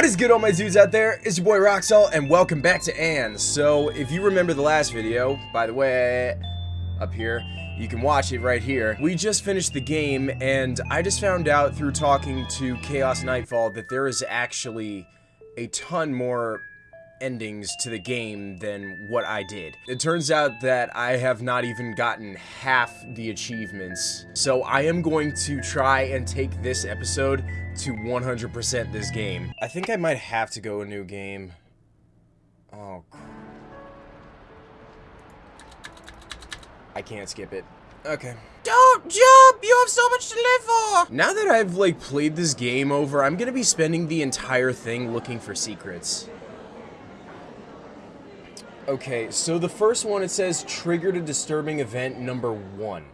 What is good all my dudes out there? It's your boy Roxall and welcome back to Anne. So if you remember the last video, by the way, up here, you can watch it right here. We just finished the game and I just found out through talking to Chaos Nightfall that there is actually a ton more endings to the game than what I did. It turns out that I have not even gotten half the achievements. So I am going to try and take this episode to 100% this game. I think I might have to go a new game. Oh. I can't skip it. Okay. Don't jump! You have so much to live for! Now that I've, like, played this game over, I'm gonna be spending the entire thing looking for secrets. Okay, so the first one, it says triggered a disturbing event number one.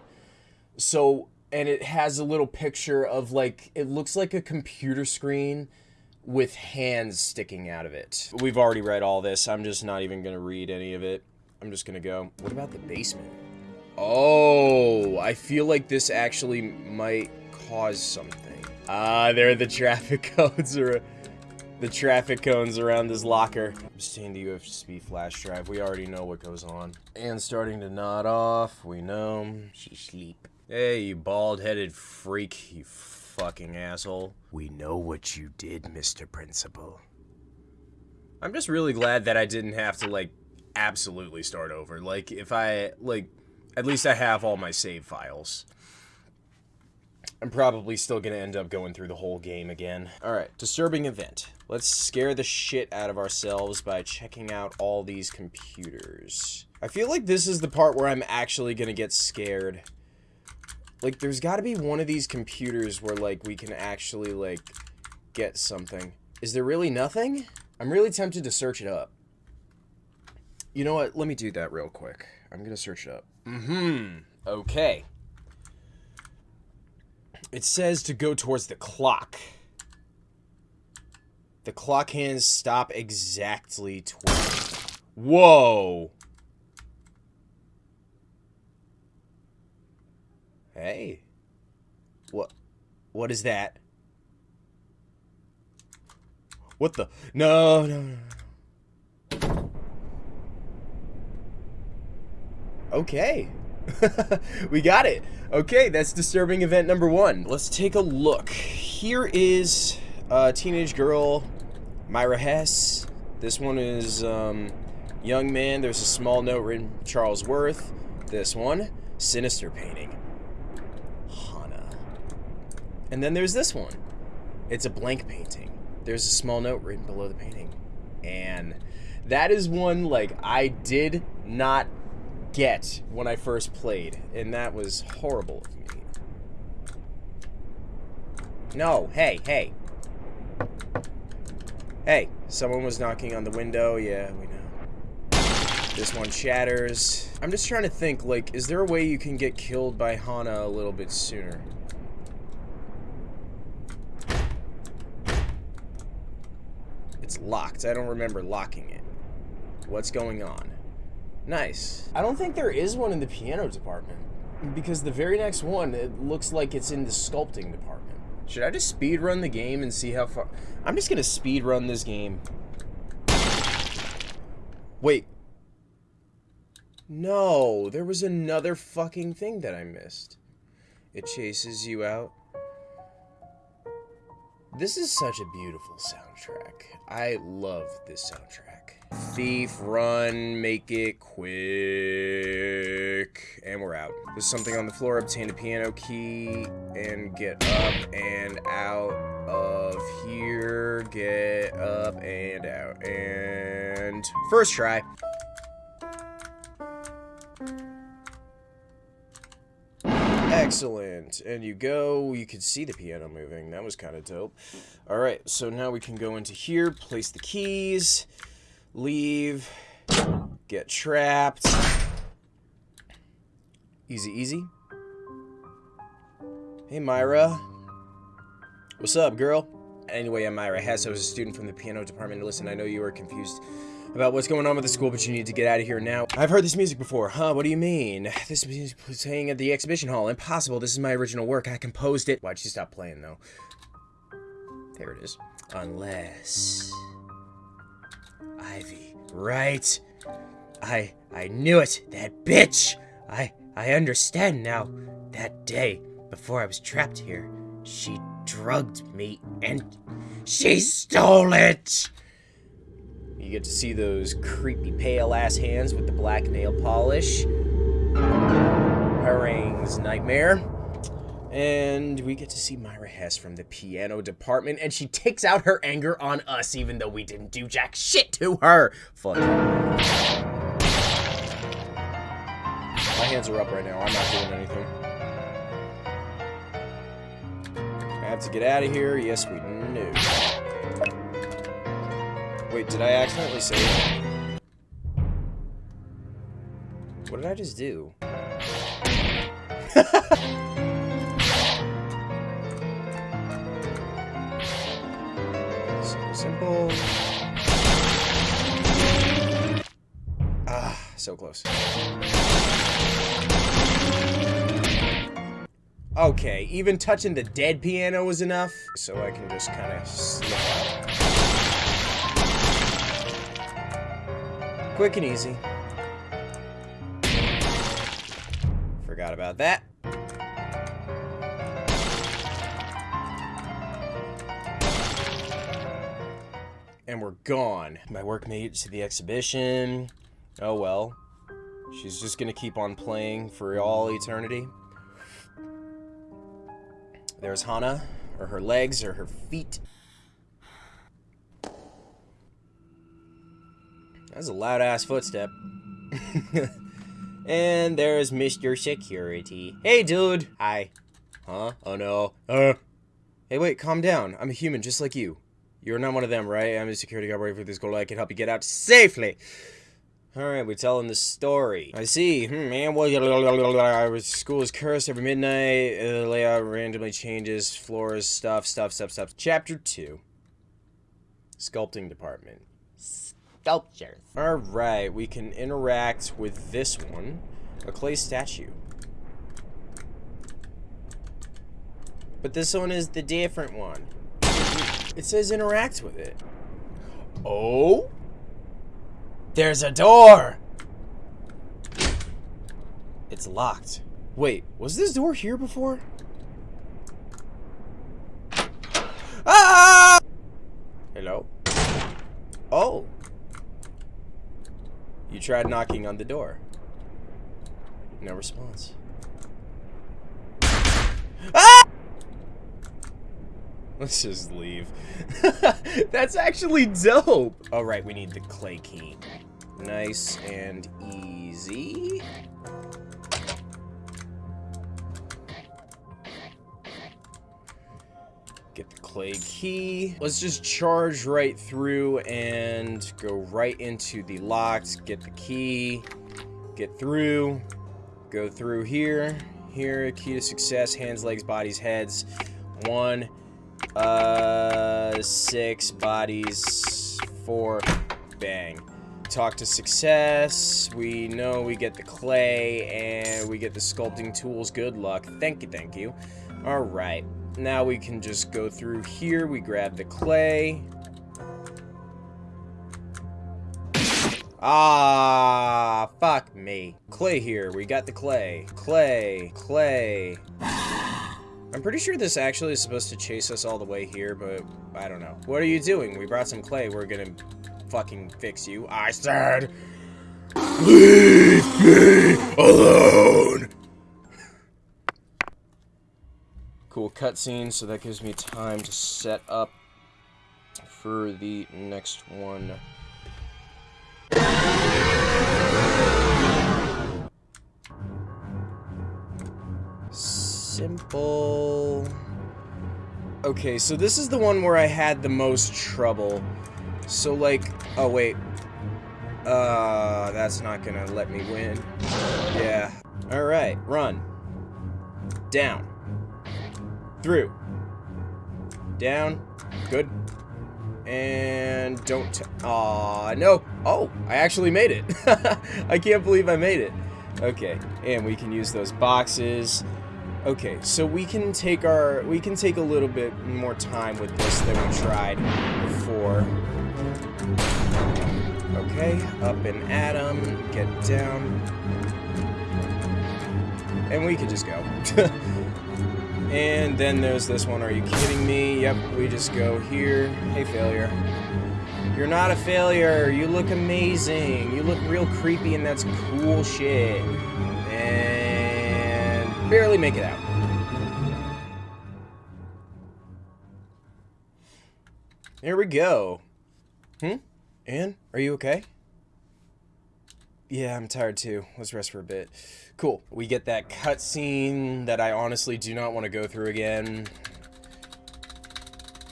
So, and it has a little picture of like, it looks like a computer screen with hands sticking out of it. We've already read all this. I'm just not even going to read any of it. I'm just going to go. What about the basement? Oh, I feel like this actually might cause something. Ah, there the traffic codes. Are the traffic cones around this locker. Obtain the USB flash drive. We already know what goes on. And starting to nod off. We know. She sleep. Hey, you bald-headed freak, you fucking asshole. We know what you did, Mr. Principal. I'm just really glad that I didn't have to, like, absolutely start over. Like, if I, like, at least I have all my save files. I'm probably still going to end up going through the whole game again. Alright, disturbing event. Let's scare the shit out of ourselves by checking out all these computers. I feel like this is the part where I'm actually to get scared. Like, there's got to be one of these computers where, like, we can actually, like, get something. Is there really nothing? I'm really tempted to search it up. You know what? Let me do that real quick. I'm to search it up. Mm-hmm. Okay. It says to go towards the clock. The clock hands stop exactly 12. Whoa! Hey. What? What is that? What the? No, no, no. Okay. we got it. Okay, that's disturbing event number one. Let's take a look. Here is a teenage girl, Myra Hess. This one is um, young man. There's a small note written Charles Worth. This one, sinister painting. Hana. And then there's this one. It's a blank painting. There's a small note written below the painting. And that is one, like, I did not get when I first played, and that was horrible of me. No, hey, hey. Hey, someone was knocking on the window, yeah, we know. This one shatters. I'm just trying to think, like, is there a way you can get killed by Hana a little bit sooner? It's locked. I don't remember locking it. What's going on? Nice. I don't think there is one in the piano department. Because the very next one, it looks like it's in the sculpting department. Should I just speed run the game and see how far... I'm just gonna speed run this game. Wait. No, there was another fucking thing that I missed. It chases you out. This is such a beautiful soundtrack. I love this soundtrack. Thief, run, make it quick. And we're out. There's something on the floor. Obtain a piano key and get up and out of here. Get up and out. And first try. Excellent. And you go, you could see the piano moving. That was kind of dope. All right, so now we can go into here, place the keys leave, get trapped. Easy, easy. Hey, Myra. What's up, girl? Anyway, I'm Myra Hess. I was a student from the piano department. Listen, I know you are confused about what's going on with the school, but you need to get out of here now. I've heard this music before. Huh? What do you mean? This music was playing at the exhibition hall. Impossible. This is my original work. I composed it. Why'd you stop playing, though? There it is. Unless... Ivy, right? I I knew it, that bitch! I I understand now. That day, before I was trapped here, she drugged me and she stole it! You get to see those creepy pale ass hands with the black nail polish. Harangue's nightmare. And we get to see Myra Hess from the piano department, and she takes out her anger on us, even though we didn't do jack shit to her. Fuck. My hands are up right now. I'm not doing anything. I have to get out of here. Yes, we knew. Wait, did I accidentally save? What did I just do? simple. Ah, so close. Okay, even touching the dead piano was enough, so I can just kind of slip out. Quick and easy. Forgot about that. And we're gone. My workmate to the exhibition. Oh well. She's just gonna keep on playing for all eternity. There's Hana, or her legs, or her feet. That's a loud ass footstep. and there's Mr. Security. Hey, dude. Hi. Huh? Oh no. Uh. Hey, wait, calm down. I'm a human just like you. You're not one of them, right? I'm a security guard working for this goal. I can help you get out safely. Alright, we're telling the story. I see. Hmm, man, well, school is cursed every midnight. Uh, the layout randomly changes. Floors, stuff, stuff, stuff, stuff. Chapter 2. Sculpting department. Sculptures. Alright, we can interact with this one. A clay statue. But this one is the different one. It says interact with it. Oh? There's a door! It's locked. Wait, was this door here before? Ah! Hello? Oh. You tried knocking on the door. No response. Ah! Let's just leave. That's actually dope. All right, we need the clay key. Nice and easy. Get the clay key. Let's just charge right through and go right into the locks. Get the key. Get through. Go through here. Here, key to success. Hands, legs, bodies, heads. One. Uh, six bodies. Four. Bang talk to success. We know we get the clay and we get the sculpting tools. Good luck. Thank you, thank you. All right. Now we can just go through here. We grab the clay. Ah, fuck me. Clay here. We got the clay. Clay. Clay. I'm pretty sure this actually is supposed to chase us all the way here, but I don't know. What are you doing? We brought some clay. We're gonna fucking fix you. I said, leave me alone. Cool cutscene, so that gives me time to set up for the next one. Simple. Okay, so this is the one where I had the most trouble. So, like, oh, wait. Uh, that's not gonna let me win. Yeah. Alright, run. Down. Through. Down. Good. And don't... Aw, no. Oh, I actually made it. I can't believe I made it. Okay, and we can use those boxes. Okay, so we can take our we can take a little bit more time with this than we tried before. Okay, up and at 'em, get down. And we could just go. and then there's this one, are you kidding me? Yep, we just go here. Hey, failure. You're not a failure. You look amazing. You look real creepy, and that's cool shit. Barely make it out. Here we go. Hmm? Anne, are you okay? Yeah, I'm tired too. Let's rest for a bit. Cool. We get that cutscene that I honestly do not want to go through again.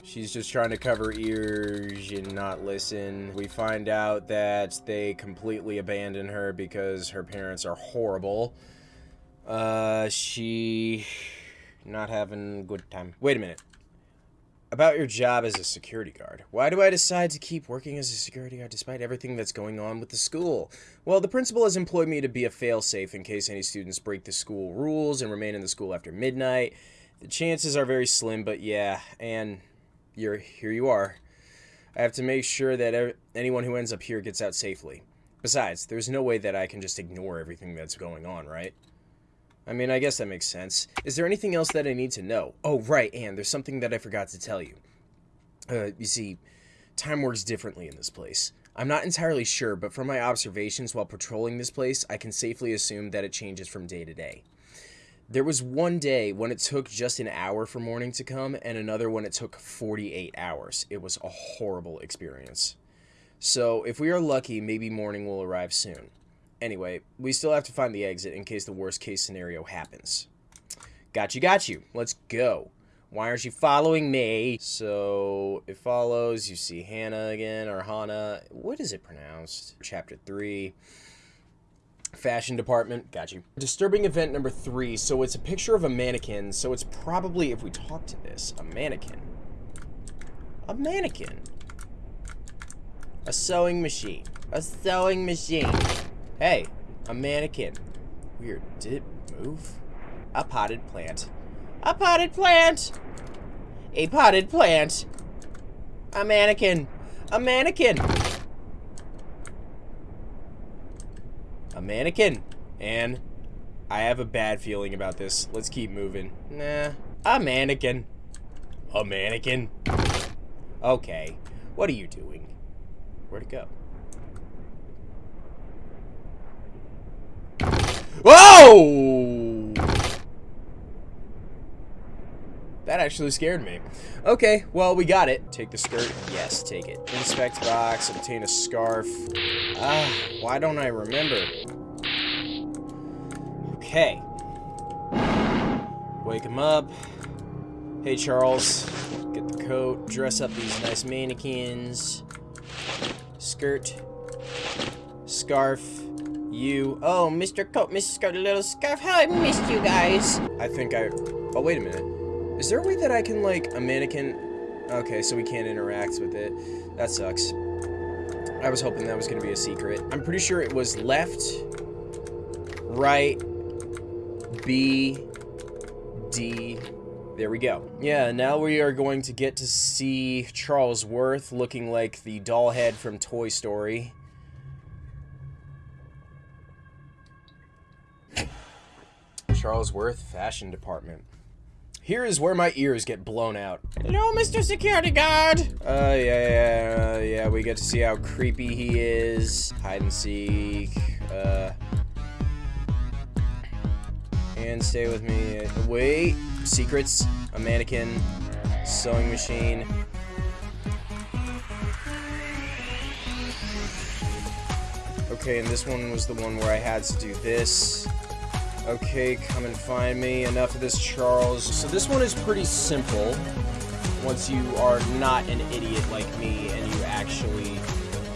She's just trying to cover ears and not listen. We find out that they completely abandon her because her parents are horrible. Uh, she not having good time. Wait a minute. About your job as a security guard. Why do I decide to keep working as a security guard despite everything that's going on with the school? Well, the principal has employed me to be a failsafe in case any students break the school rules and remain in the school after midnight. The chances are very slim, but yeah, and you're here you are. I have to make sure that anyone who ends up here gets out safely. Besides, there's no way that I can just ignore everything that's going on, right? I mean, I guess that makes sense. Is there anything else that I need to know? Oh, right, and there's something that I forgot to tell you. Uh, you see, time works differently in this place. I'm not entirely sure, but from my observations while patrolling this place, I can safely assume that it changes from day to day. There was one day when it took just an hour for morning to come, and another when it took 48 hours. It was a horrible experience. So, if we are lucky, maybe morning will arrive soon. Anyway, we still have to find the exit in case the worst case scenario happens. Got you, got you. Let's go. Why aren't you following me? So, it follows. You see Hannah again, or Hannah. What is it pronounced? Chapter 3. Fashion department. Got you. Disturbing event number 3. So, it's a picture of a mannequin. So, it's probably, if we talk to this, a mannequin. A mannequin. A sewing machine. A sewing machine. Hey, a mannequin. Weird. Did it move? A potted plant. A potted plant! A potted plant! A mannequin! A mannequin! A mannequin! And I have a bad feeling about this. Let's keep moving. Nah. A mannequin. A mannequin. Okay. What are you doing? Where'd it go? Whoa! That actually scared me. Okay, well, we got it. Take the skirt. Yes, take it. Inspect box. Obtain a scarf. Ah, why don't I remember? Okay. Wake him up. Hey, Charles. Get the coat. Dress up these nice mannequins. Skirt. Scarf you. Oh, Mr. Coat, Mrs. Skirt, little scarf. How I missed you guys. I think I... Oh, wait a minute. Is there a way that I can, like, a mannequin... Okay, so we can't interact with it. That sucks. I was hoping that was going to be a secret. I'm pretty sure it was left, right, B, D, there we go. Yeah, now we are going to get to see Charles Worth looking like the doll head from Toy Story. Charles Worth Fashion Department. Here is where my ears get blown out. Hello, Mr. Security Guard. Uh, yeah, yeah, yeah, we get to see how creepy he is. Hide and seek. Uh, and stay with me. Wait. Secrets. A mannequin. Sewing machine. Okay, and this one was the one where I had to do this. Okay, come and find me. Enough of this, Charles. So this one is pretty simple. Once you are not an idiot like me and you actually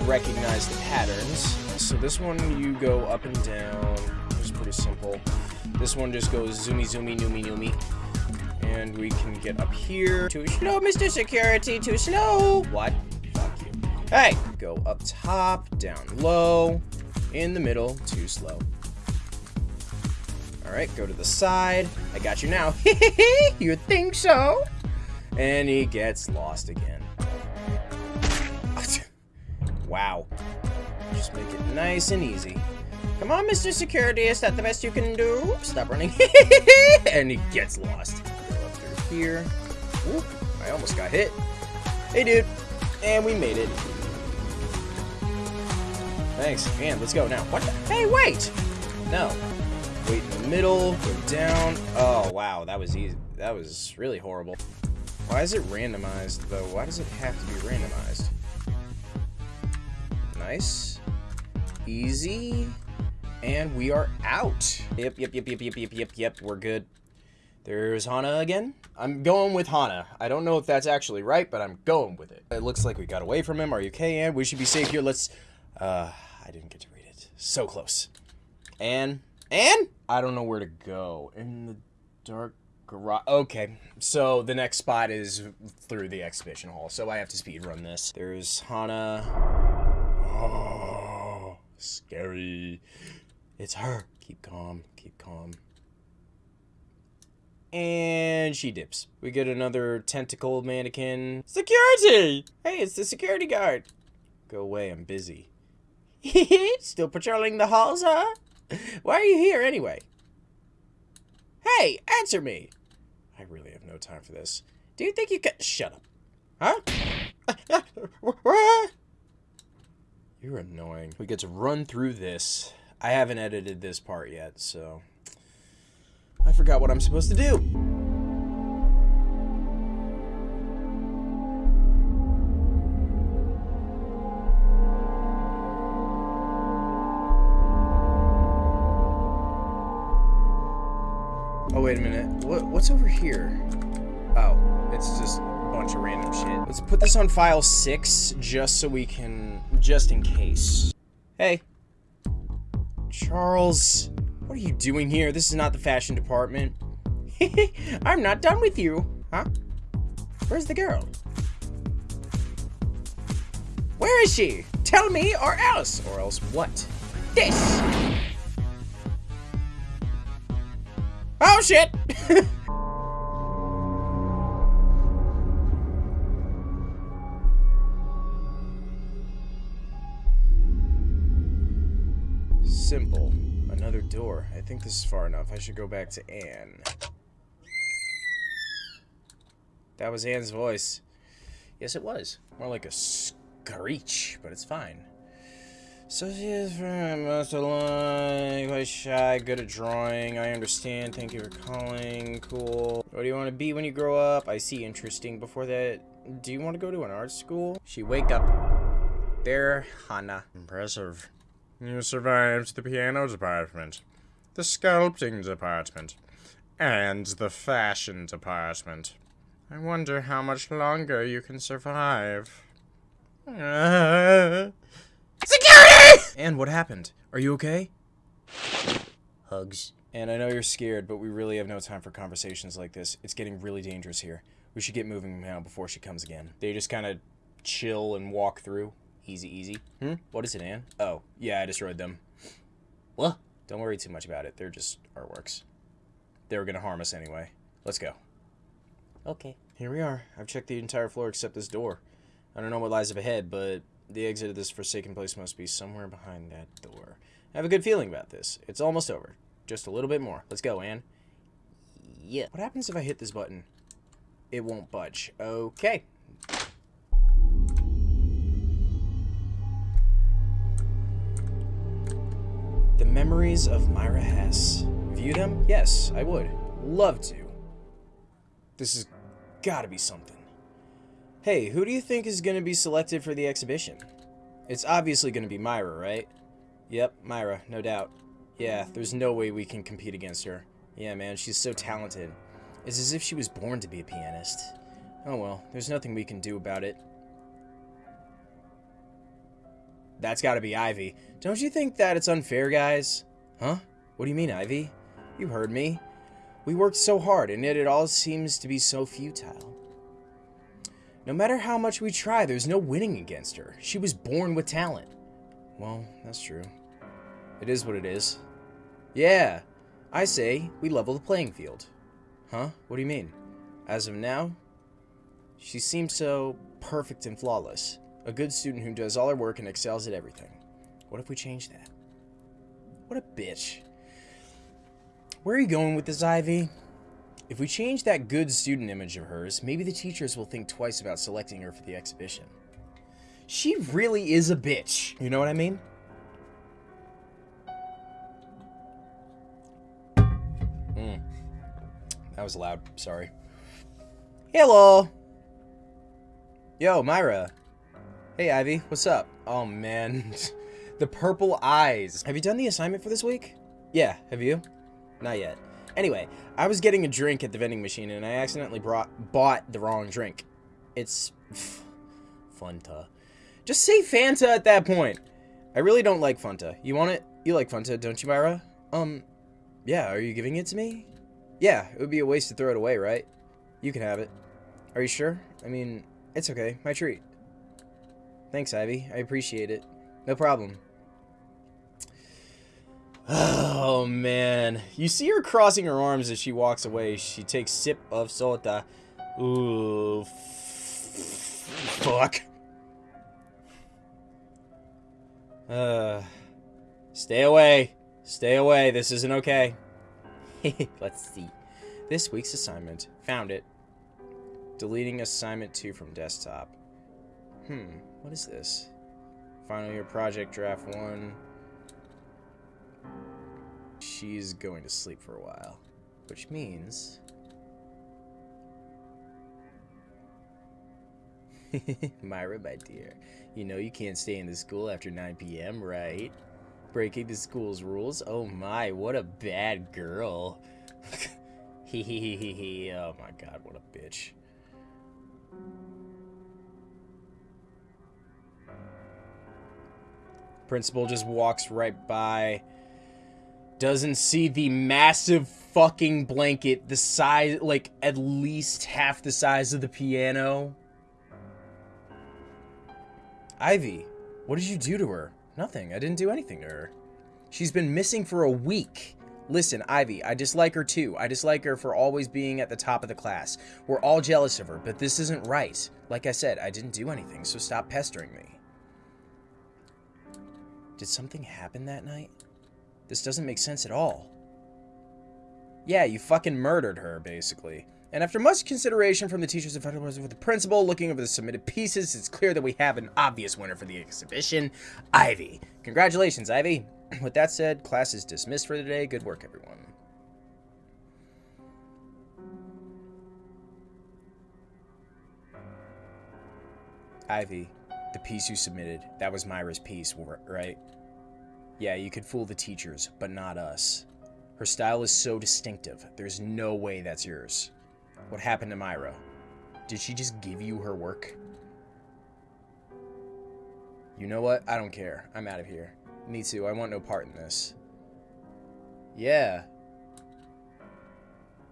recognize the patterns. So this one you go up and down. It's pretty simple. This one just goes zoomy zoomy noomy noomy. And we can get up here. Too slow, Mr. Security, too slow. What? Fuck you. Hey! Go up top, down low, in the middle, too slow. Alright, go to the side. I got you now. you think so? And he gets lost again. wow. Just make it nice and easy. Come on, Mr. Security, is that the best you can do? Stop running. and he gets lost. Go up through here. Ooh, I almost got hit. Hey, dude. And we made it. Thanks. And let's go now. What the? Hey, wait! No. Wait in the middle. Go down. Oh, wow. That was easy. That was really horrible. Why is it randomized, though? Why does it have to be randomized? Nice. Easy. And we are out. Yep, yep, yep, yep, yep, yep, yep, yep. We're good. There's Hana again. I'm going with Hana. I don't know if that's actually right, but I'm going with it. It looks like we got away from him. Are you okay, Anne? We should be safe here. Let's... Uh, I didn't get to read it. So close. Anne? Anne? I don't know where to go. In the dark garage. Okay, so the next spot is through the exhibition hall, so I have to speed run this. There's Hana. Oh, scary. It's her. Keep calm. Keep calm. And she dips. We get another tentacle mannequin. Security! Hey, it's the security guard. Go away, I'm busy. Still patrolling the halls, huh? Why are you here anyway? Hey, answer me! I really have no time for this. Do you think you can- Shut up. Huh? You're annoying. We get to run through this. I haven't edited this part yet, so... I forgot what I'm supposed to do. What's over here? Oh, it's just a bunch of random shit. Let's put this on file 6, just so we can... just in case. Hey. Charles, what are you doing here? This is not the fashion department. I'm not done with you. Huh? Where's the girl? Where is she? Tell me or else. Or else what? This. Oh shit! I think this is far enough. I should go back to Anne. That was Anne's voice. Yes, it was. More like a screech, but it's fine. So she is from most alone, quite shy, good at drawing. I understand. Thank you for calling. Cool. What do you want to be when you grow up? I see. Interesting. Before that, do you want to go to an art school? She wake up. There, Hana. Impressive. You survived the piano department, the sculpting department, and the fashion department. I wonder how much longer you can survive. Security! And what happened? Are you okay? Hugs. And I know you're scared, but we really have no time for conversations like this. It's getting really dangerous here. We should get moving now before she comes again. They just kind of chill and walk through. Easy, easy. Hmm? What is it, Anne? Oh, yeah, I destroyed them. What? Don't worry too much about it. They're just artworks. They were gonna harm us anyway. Let's go. Okay. Here we are. I've checked the entire floor except this door. I don't know what lies up ahead, but the exit of this forsaken place must be somewhere behind that door. I have a good feeling about this. It's almost over. Just a little bit more. Let's go, Anne. Yeah. What happens if I hit this button? It won't budge. Okay. The memories of Myra Hess. View them? Yes, I would. Love to. This has gotta be something. Hey, who do you think is gonna be selected for the exhibition? It's obviously gonna be Myra, right? Yep, Myra, no doubt. Yeah, there's no way we can compete against her. Yeah, man, she's so talented. It's as if she was born to be a pianist. Oh well, there's nothing we can do about it. That's gotta be Ivy. Don't you think that it's unfair, guys? Huh? What do you mean, Ivy? You heard me. We worked so hard, and yet it all seems to be so futile. No matter how much we try, there's no winning against her. She was born with talent. Well, that's true. It is what it is. Yeah. I say we level the playing field. Huh? What do you mean? As of now, she seems so perfect and flawless. A good student who does all her work and excels at everything. What if we change that? What a bitch. Where are you going with this, Ivy? If we change that good student image of hers, maybe the teachers will think twice about selecting her for the exhibition. She really is a bitch. You know what I mean? Mm. That was loud. Sorry. Hello. Yo, Myra. Hey, Ivy. What's up? Oh, man. the purple eyes. Have you done the assignment for this week? Yeah. Have you? Not yet. Anyway, I was getting a drink at the vending machine and I accidentally brought bought the wrong drink. It's Fanta. Just say Fanta at that point. I really don't like Fanta. You want it? You like Fanta, don't you, Myra? Um, yeah, are you giving it to me? Yeah, it would be a waste to throw it away, right? You can have it. Are you sure? I mean, it's okay. My treat. Thanks, Ivy. I appreciate it. No problem. Oh, man. You see her crossing her arms as she walks away. She takes sip of soda. Ooh. Fuck. Uh, stay away. Stay away. This isn't okay. Let's see. This week's assignment. Found it. Deleting assignment 2 from desktop. Hmm, what is this? Final year project draft 1. She's going to sleep for a while. Which means... Myra, my dear, you know you can't stay in the school after 9 p.m., right? Breaking the school's rules? Oh my, what a bad girl. Hehehehe, oh my god, what a bitch. Principal just walks right by. Doesn't see the massive fucking blanket, the size, like, at least half the size of the piano. Ivy, what did you do to her? Nothing. I didn't do anything to her. She's been missing for a week. Listen, Ivy, I dislike her too. I dislike her for always being at the top of the class. We're all jealous of her, but this isn't right. Like I said, I didn't do anything, so stop pestering me. Did something happen that night? This doesn't make sense at all. Yeah, you fucking murdered her, basically. And after much consideration from the teachers and faculty with the principal, looking over the submitted pieces, it's clear that we have an obvious winner for the exhibition, Ivy. Congratulations, Ivy. With that said, class is dismissed for the day. Good work, everyone. Ivy, the piece you submitted, that was Myra's piece, right? Yeah, you could fool the teachers, but not us. Her style is so distinctive, there's no way that's yours. What happened to Myra? Did she just give you her work? You know what? I don't care. I'm out of here. Me too. I want no part in this. Yeah.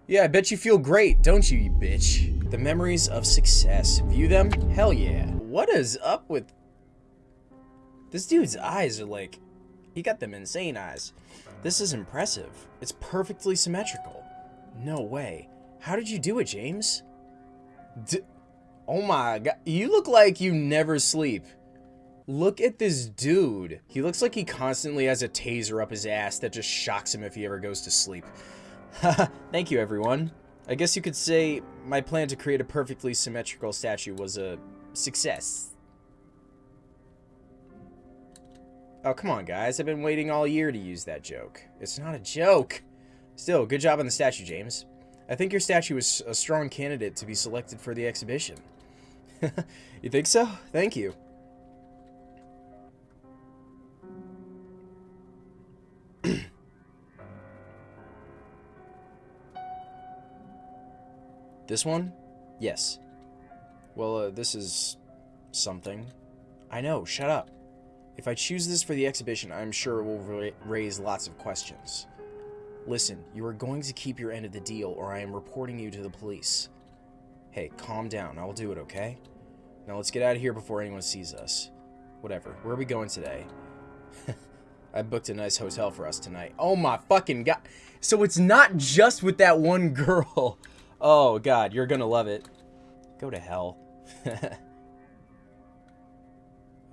Yeah, I bet you feel great, don't you, you bitch? The memories of success. View them? Hell yeah. What is up with... This dude's eyes are like... He got them insane eyes. This is impressive. It's perfectly symmetrical. No way. How did you do it, James? D oh my god. You look like you never sleep. Look at this dude. He looks like he constantly has a taser up his ass that just shocks him if he ever goes to sleep. Thank you, everyone. I guess you could say my plan to create a perfectly symmetrical statue was a success. Oh, come on, guys. I've been waiting all year to use that joke. It's not a joke. Still, good job on the statue, James. I think your statue is a strong candidate to be selected for the exhibition. you think so? Thank you. this one? Yes. Well, uh, this is something. I know, shut up. If I choose this for the exhibition, I'm sure it will ra raise lots of questions. Listen, you are going to keep your end of the deal or I am reporting you to the police. Hey, calm down. I'll do it, okay? Now let's get out of here before anyone sees us. Whatever. Where are we going today? I booked a nice hotel for us tonight. Oh my fucking god. So it's not just with that one girl. Oh god, you're gonna love it. Go to hell.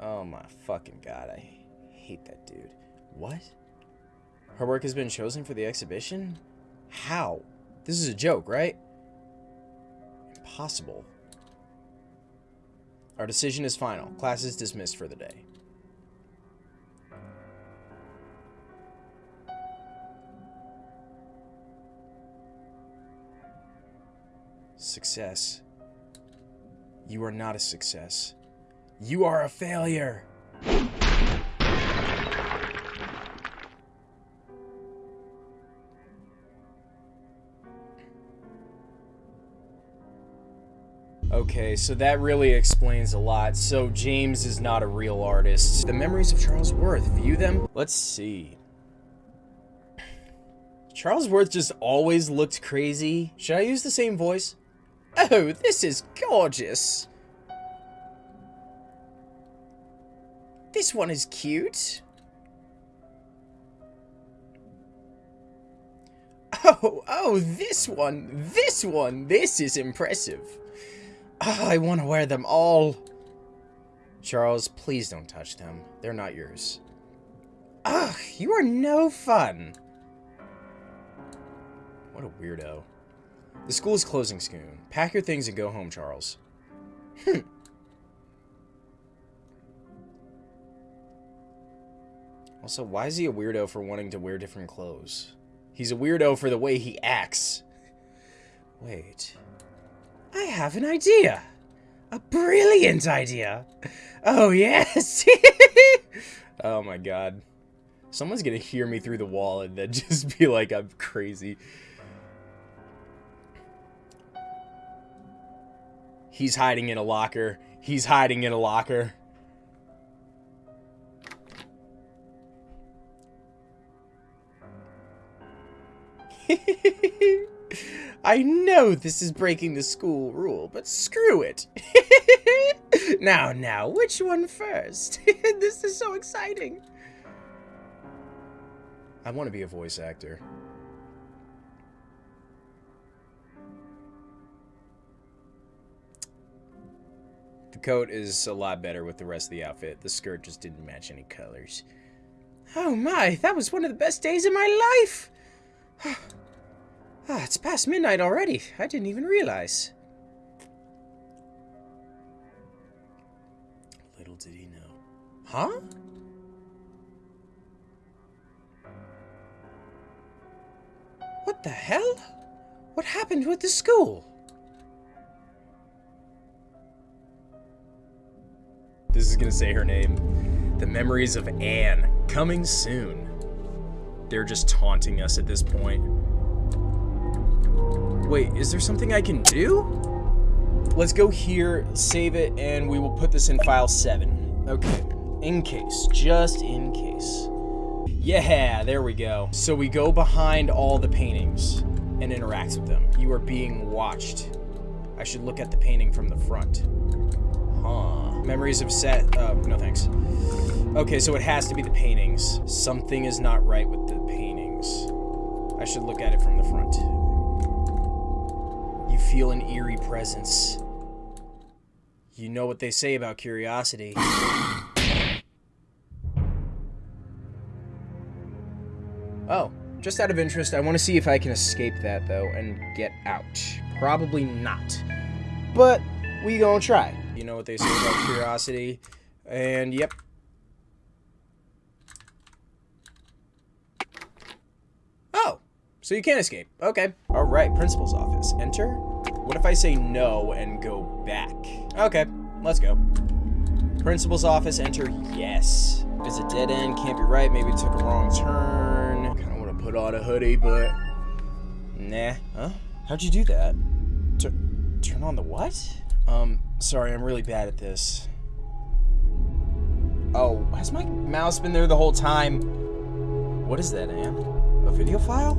oh my fucking god, I hate that dude. What? Her work has been chosen for the exhibition? How? This is a joke, right? Impossible. Our decision is final. Class is dismissed for the day. Success. You are not a success. You are a failure. Okay, so that really explains a lot. So James is not a real artist. The memories of Charles Worth, view them? Let's see. Charles Worth just always looked crazy. Should I use the same voice? Oh, this is gorgeous. This one is cute. Oh, oh, this one, this one, this is impressive. Oh, I want to wear them all. Charles, please don't touch them. They're not yours. Ugh, you are no fun. What a weirdo. The school is closing soon. Pack your things and go home, Charles. Hmm. Also, why is he a weirdo for wanting to wear different clothes? He's a weirdo for the way he acts. Wait. I have an idea. A brilliant idea. Oh, yes. oh, my God. Someone's gonna hear me through the wall and then just be like, I'm crazy. He's hiding in a locker. He's hiding in a locker. I know this is breaking the school rule, but screw it. now, now, which one first? this is so exciting. I want to be a voice actor. Coat is a lot better with the rest of the outfit. The skirt just didn't match any colors. Oh my, that was one of the best days of my life! Ah, it's past midnight already. I didn't even realize. Little did he know. Huh? What the hell? What happened with the school? This is gonna say her name. The Memories of Anne. Coming soon. They're just taunting us at this point. Wait, is there something I can do? Let's go here, save it, and we will put this in file 7. Okay, in case, just in case. Yeah, there we go. So we go behind all the paintings and interact with them. You are being watched. I should look at the painting from the front. Huh. Memories of set, uh, no thanks. Okay, so it has to be the paintings. Something is not right with the paintings. I should look at it from the front. You feel an eerie presence. You know what they say about curiosity. Oh, just out of interest, I want to see if I can escape that, though, and get out. Probably not. But, we gonna try. You know what they say about curiosity. And, yep. Oh, so you can't escape. Okay. Alright, principal's office. Enter. What if I say no and go back? Okay, let's go. Principal's office, enter yes. It's a dead end, can't be right, maybe took a wrong turn. Kinda wanna put on a hoodie, but... Nah. Huh? How'd you do that? Tur turn on the what? Um, sorry, I'm really bad at this. Oh, has my mouse been there the whole time? What is that, Anne? A video file?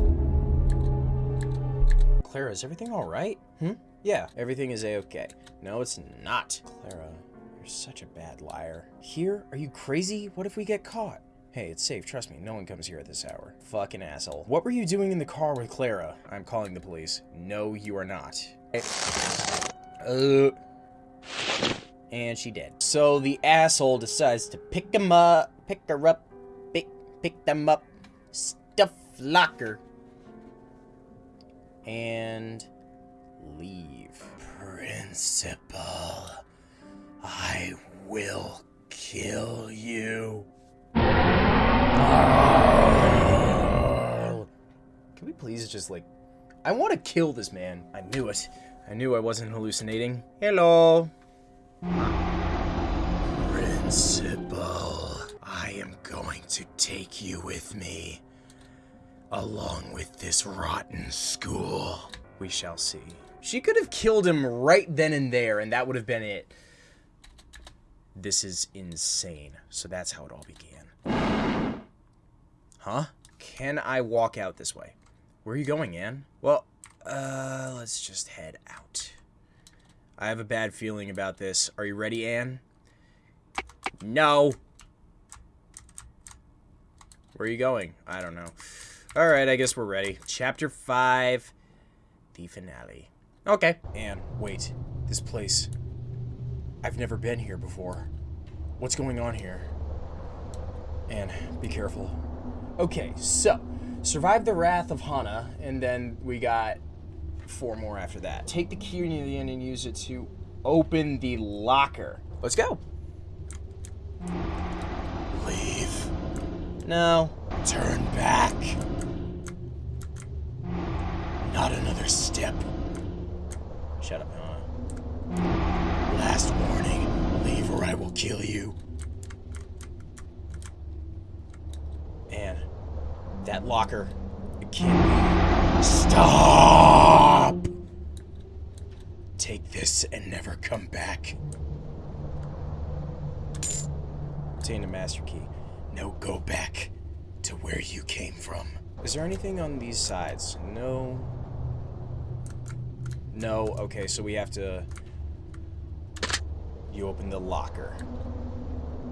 Clara, is everything alright? Hmm? Yeah, everything is a-okay. No, it's not. Clara, you're such a bad liar. Here? Are you crazy? What if we get caught? Hey, it's safe. Trust me. No one comes here at this hour. Fucking asshole. What were you doing in the car with Clara? I'm calling the police. No, you are not. Uh, and she did. So the asshole decides to pick him up, pick her up, pick, pick them up, stuff locker, and leave. Principal, I will kill you. Can we please just like. I want to kill this man. I knew it. I knew I wasn't hallucinating. Hello. Principal, I am going to take you with me. Along with this rotten school. We shall see. She could have killed him right then and there, and that would have been it. This is insane. So that's how it all began. Huh? Can I walk out this way? Where are you going, Anne? Well, uh, let's just head out. I have a bad feeling about this. Are you ready, Anne? No. Where are you going? I don't know. Alright, I guess we're ready. Chapter 5, the finale. Okay. Anne, wait. This place. I've never been here before. What's going on here? Anne, be careful. Okay, so survive the wrath of Hana, and then we got four more after that. Take the key near the end and use it to open the locker. Let's go. Leave. No. Turn back. Not another step. Shut up, Hana. Last warning. Leave or I will kill you. And that locker, it can't be. Stop! Take this and never come back. Obtain a master key. No, go back to where you came from. Is there anything on these sides? No. No. Okay, so we have to. You open the locker.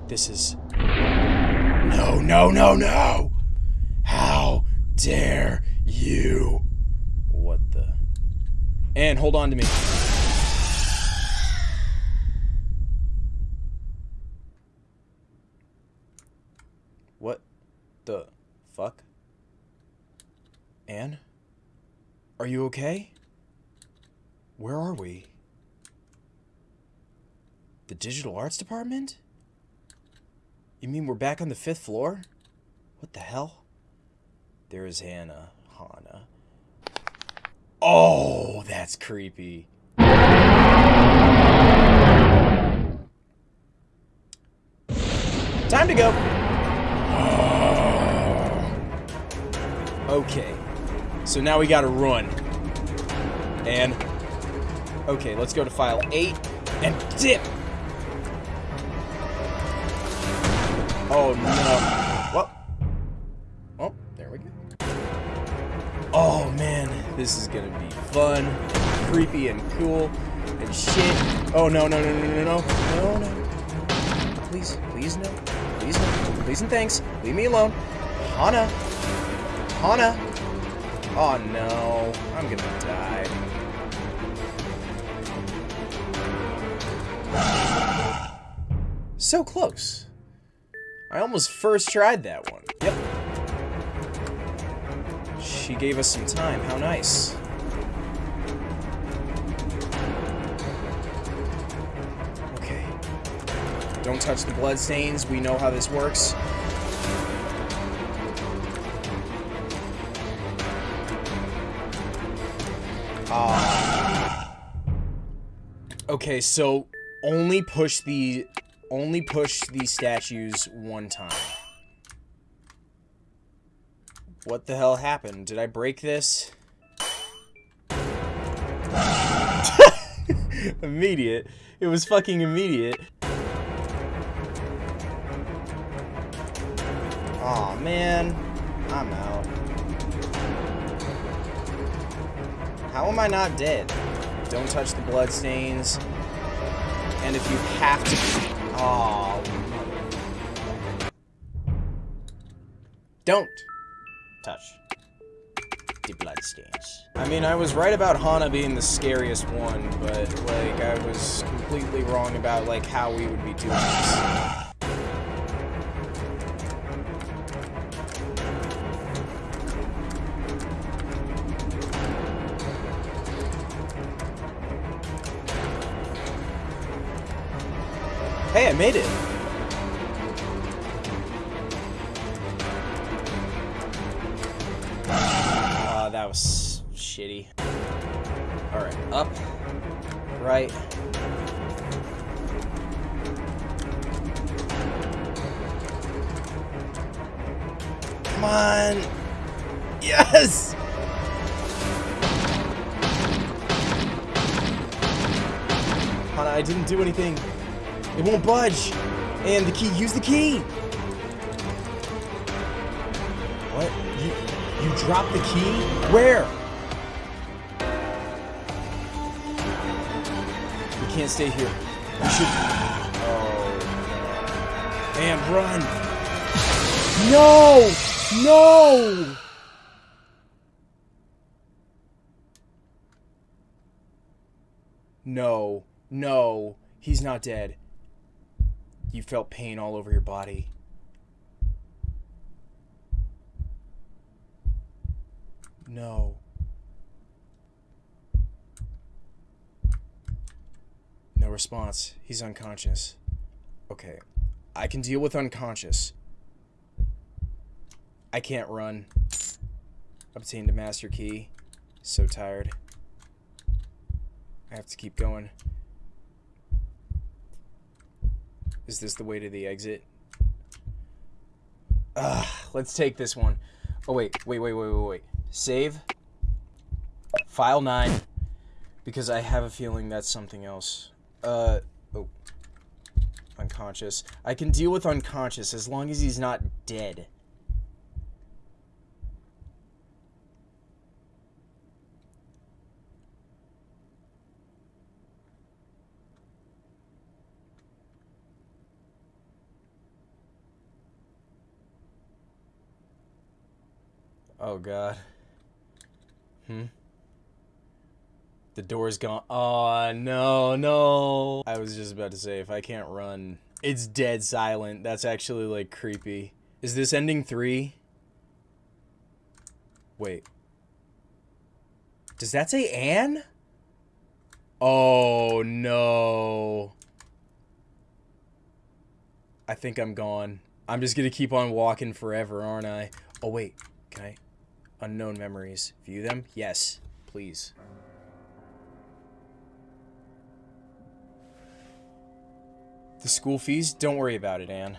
This is. No, no, no, no! How dare you? What the? And hold on to me. What the fuck? Anne? Are you okay? Where are we? The digital arts department? You mean we're back on the fifth floor? What the hell? There is Hana. Hana. Oh, that's creepy. Time to go. Okay. So now we gotta run. And... Okay, let's go to file 8 and dip! Oh, no. Well... Oh, there we go. Oh, man. This is gonna be fun, creepy, and cool, and shit. Oh, no, no, no, no, no, no. No, no. Please, please, no. Please, no. Please and thanks. Leave me alone. Hana, Hana. Oh no. I'm gonna die. So close. I almost first tried that one. Yep. She gave us some time. How nice. Okay. Don't touch the blood stains. We know how this works. Ah. Okay, so only push the only push these statues one time. What the hell happened? Did I break this? immediate. It was fucking immediate. Oh, man. I'm out. How am I not dead? Don't touch the bloodstains. And if you have to... Oh. Don't touch the bloodstains. I mean, I was right about Hana being the scariest one, but, like, I was completely wrong about, like, how we would be doing this. I made it! Ah, that was shitty. Alright, up, right. Come on! Yes! Hana, I didn't do anything. It won't budge. And the key, use the key. What? You you dropped the key? Where? We can't stay here. We should Oh And run. No! No! No. No. He's not dead. You felt pain all over your body. No. No response. He's unconscious. Okay. I can deal with unconscious. I can't run. Obtained a master key. So tired. I have to keep going. Is this the way to the exit? Ugh, let's take this one. Oh, wait, wait, wait, wait, wait, wait. Save. File 9. Because I have a feeling that's something else. Uh, oh. Unconscious. I can deal with unconscious as long as he's not dead. Oh god. Hmm. The door's gone. Oh no, no. I was just about to say if I can't run, it's dead silent. That's actually like creepy. Is this ending 3? Wait. Does that say Anne? Oh no. I think I'm gone. I'm just gonna keep on walking forever, aren't I? Oh wait, can I? Unknown memories. View them? Yes, please. The school fees? Don't worry about it, Anne.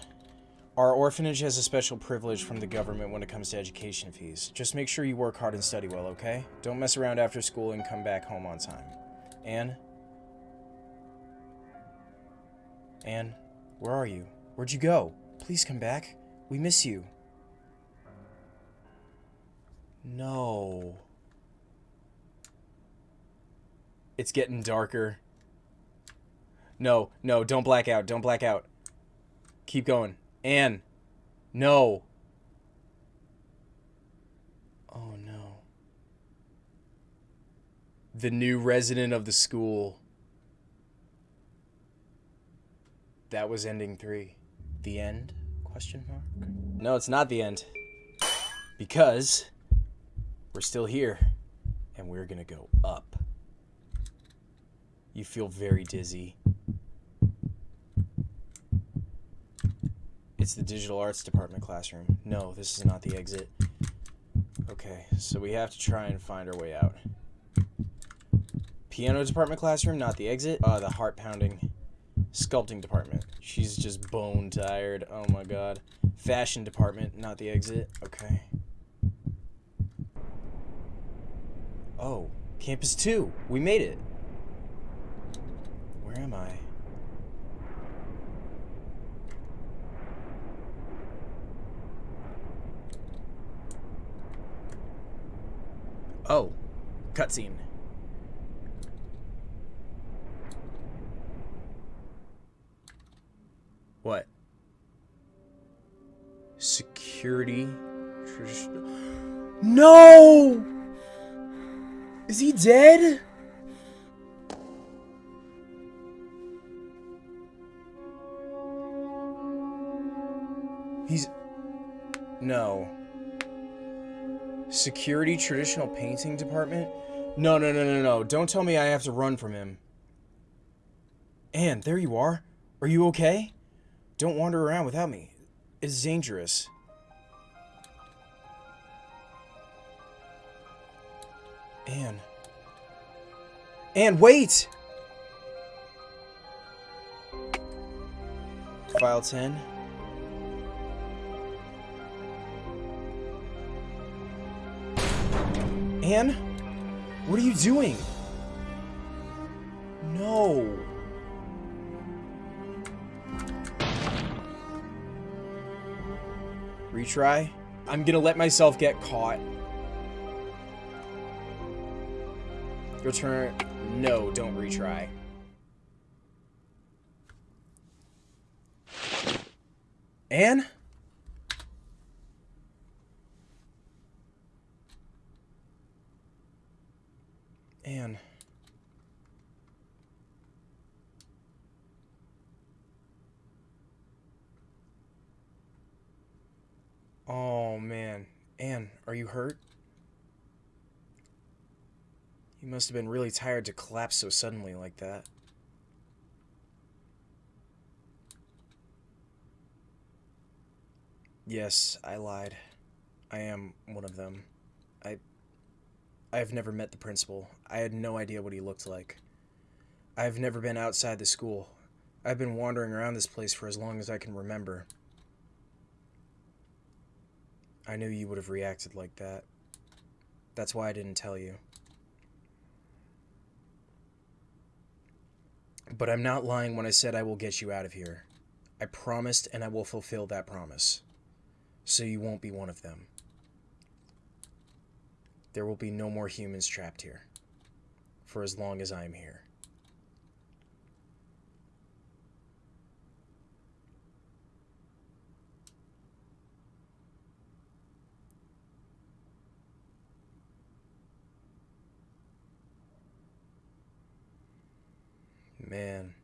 Our orphanage has a special privilege from the government when it comes to education fees. Just make sure you work hard and study well, okay? Don't mess around after school and come back home on time. Anne? Anne, where are you? Where'd you go? Please come back. We miss you. No. It's getting darker. No, no, don't black out. Don't black out. Keep going. Anne. No. Oh, no. The new resident of the school. That was ending three. The end? Question mark? No, it's not the end. Because we're still here. And we're gonna go up. You feel very dizzy. It's the digital arts department classroom. No, this is not the exit. Okay, so we have to try and find our way out. Piano department classroom, not the exit. Uh, the heart pounding. Sculpting department. She's just bone tired. Oh my god. Fashion department, not the exit. Okay. Oh, campus 2. We made it. Where am I? Oh, cutscene. What? Security. No! Is he dead? He's. No. Security traditional painting department? No, no, no, no, no. Don't tell me I have to run from him. Anne, there you are. Are you okay? Don't wander around without me. It's dangerous. Anne. Anne, wait! File 10. Anne? What are you doing? No. Retry? I'm gonna let myself get caught. Your turn. No, don't retry. Anne? Anne. Oh man. Anne, are you hurt? You must have been really tired to collapse so suddenly like that. Yes, I lied. I am one of them. I I have never met the principal. I had no idea what he looked like. I've never been outside the school. I've been wandering around this place for as long as I can remember. I knew you would have reacted like that. That's why I didn't tell you. But I'm not lying when I said I will get you out of here. I promised and I will fulfill that promise. So you won't be one of them. There will be no more humans trapped here. For as long as I am here. Man.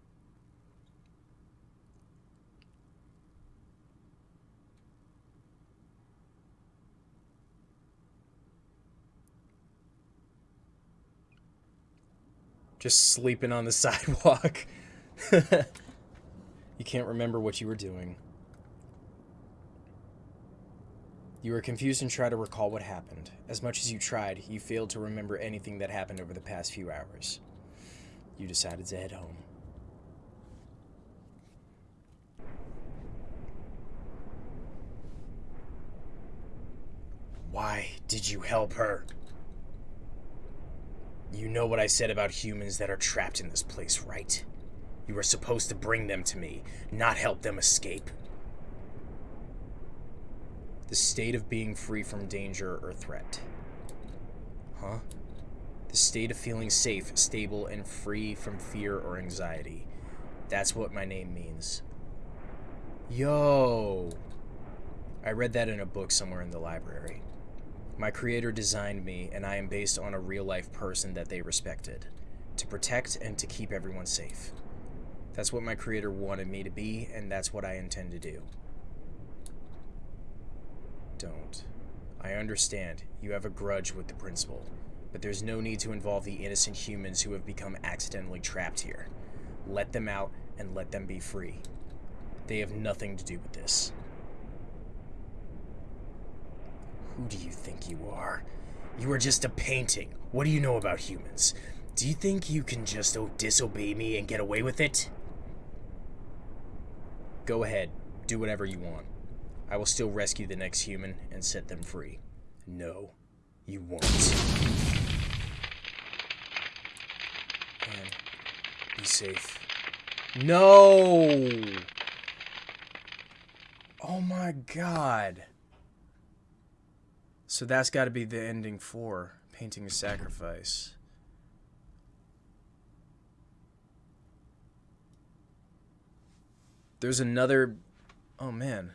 Just sleeping on the sidewalk. you can't remember what you were doing. You were confused and tried to recall what happened. As much as you tried, you failed to remember anything that happened over the past few hours. You decided to head home. Why did you help her? You know what I said about humans that are trapped in this place, right? You were supposed to bring them to me, not help them escape. The state of being free from danger or threat. Huh? The state of feeling safe, stable, and free from fear or anxiety. That's what my name means. Yo! I read that in a book somewhere in the library. My creator designed me, and I am based on a real life person that they respected to protect and to keep everyone safe. That's what my creator wanted me to be, and that's what I intend to do. Don't. I understand. You have a grudge with the principal, but there's no need to involve the innocent humans who have become accidentally trapped here. Let them out and let them be free. They have nothing to do with this. Who do you think you are? You are just a painting. What do you know about humans? Do you think you can just oh, disobey me and get away with it? Go ahead. Do whatever you want. I will still rescue the next human and set them free. No, you won't. And be safe. No! Oh my god. So that's got to be the ending for Painting a Sacrifice. There's another... Oh, man.